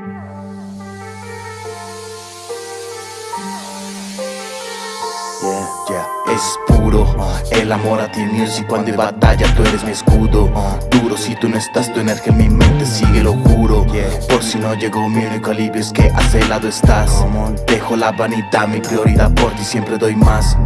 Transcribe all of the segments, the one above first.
Yeah, yeah, es El amor a ti music cuando hay batalla tú eres mi escudo. Duro si tú no estás tu energía en mi mente sigue lo juro. Por si no llegó mi único alivio es que a ese lado estás. Dejo la vanidad, mi prioridad por ti siempre doy más.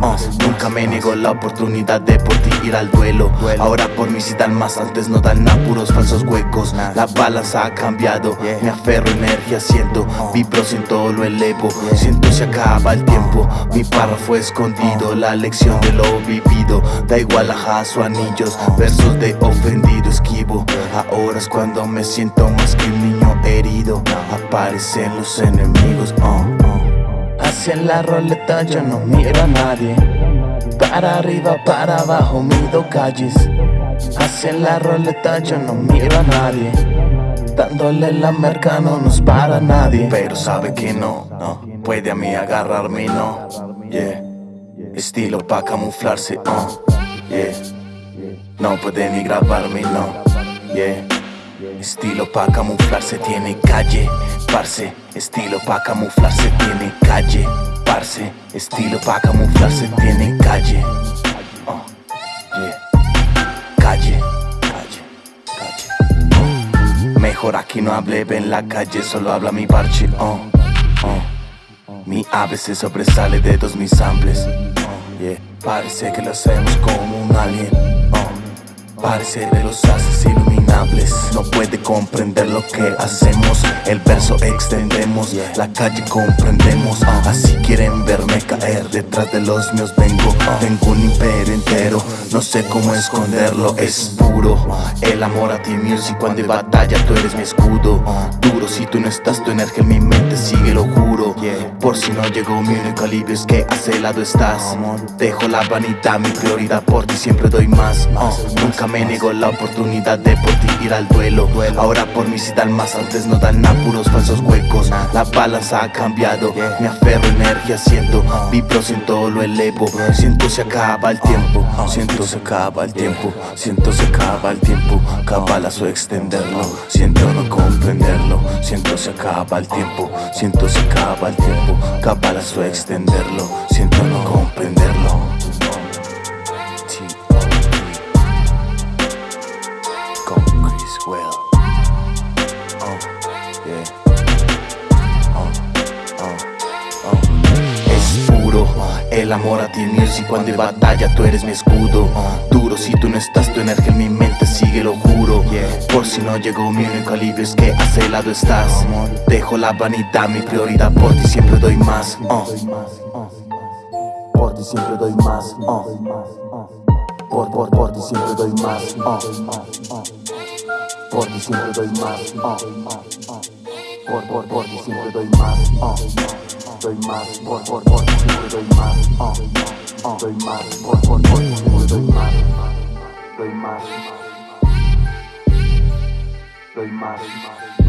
Nunca me niego la oportunidad de por ti ir al duelo. Ahora por mí si dan más, antes no dan apuros falsos huecos. La balanza ha cambiado, me aferro energía siento Vibro siento lo elevo, siento se acaba el tiempo Mi párrafo escondido la lección de lo vivido. Da igual a o anillos, versos de ofendido esquivo. Ahora es cuando me siento más que un niño herido. Aparecen los enemigos, oh, oh. Hacia la roleta yo no miro a nadie. Para arriba, para abajo mido calles. Hacia la roleta yo no miro a nadie. Dándole la merca no nos para nadie. Pero sabe que no, no. Puede a mí agarrarme, no. Yeah Estilo pa' camuflarse, uh, yeah No puede ni grabarme, no, yeah Estilo pa' camuflarse, tiene calle, parce Estilo pa' camuflarse, tiene calle, parce Estilo pa' camuflarse, tiene calle uh, yeah. Calle, calle, calle uh. Mejor aquí no hable, en la calle solo habla mi parche, uh, uh. Mi se sobresale de dos mis samples Parece que lo como un alien oh. Parece de los haces iluminables. No puede comprender lo que hacemos. El verso extendemos La calle comprendemos. Oh. Así quieren verme caer Detrás de los míos vengo. Tengo un imperio entero. No sé cómo esconderlo Es puro. El amor a ti music Cuando hay batalla tú eres mi escudo. Duro si tú no estás Tu energía en mi mente sigue lo juro. Por si no llegó mi único alivio es que a ese lado estás. Dejo la vanidad, mi prioridad por ti siempre doy más Nunca me niego la oportunidad de por ti ir al duelo. Ahora por mí si dan más, antes no dan apuros falsos huecos. La balanza ha cambiado, me aferro energía siento Vibro, siento lo elevo, siento se acaba el tiempo Siento se acaba el tiempo, siento se acaba el tiempo. Cabalazo extenderlo, siento no comprenderlo. Siento se acaba el tiempo, siento se acaba el tiempo. Cabalazo extenderlo, siento no comprenderlo Es puro el amor a ti music Cuando hay batalla tú eres mi escudo Duro si tú no estás tu energía en mi mente sigue lo juro Por si no llegó mi único alivio es que a ese lado estás Dejo la vanidad, mi prioridad por ti siempre doy más uh. Por ti siempre doy más. Por, por, por ti siempre doy más. Por ti siempre doy más Por, por, por ti siempre doy más doy más, por, por, por, siempre doy más, uh, uh, doy más, por, por, por, siempre doy más, doy más, doy más.